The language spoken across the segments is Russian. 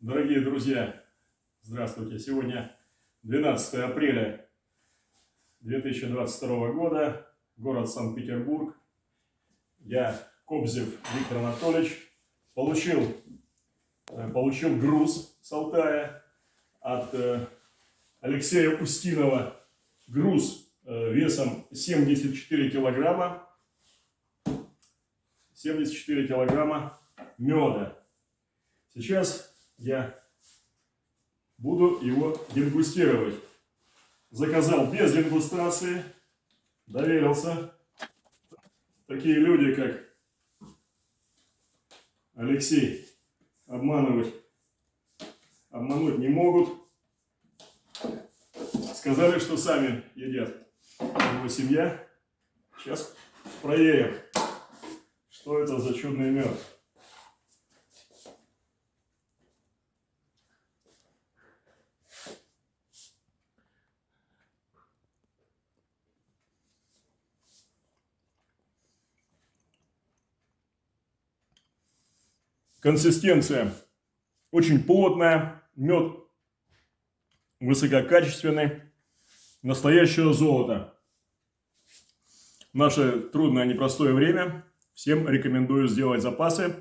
Дорогие друзья, здравствуйте! Сегодня 12 апреля 2022 года, город Санкт-Петербург. Я, Кобзев Виктор Анатольевич, получил, э, получил груз с Алтая от э, Алексея Устинова. Груз э, весом 74 килограмма. 74 килограмма меда. Сейчас я буду его дегустировать. Заказал без дегустации, доверился. Такие люди, как Алексей, обманывать, обмануть не могут. Сказали, что сами едят его семья. Сейчас проверим, что это за чудный мед. Консистенция очень плотная, мед высококачественный, настоящее золото. Наше трудное, непростое время всем рекомендую сделать запасы.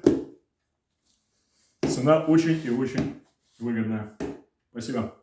Цена очень и очень выгодная. Спасибо.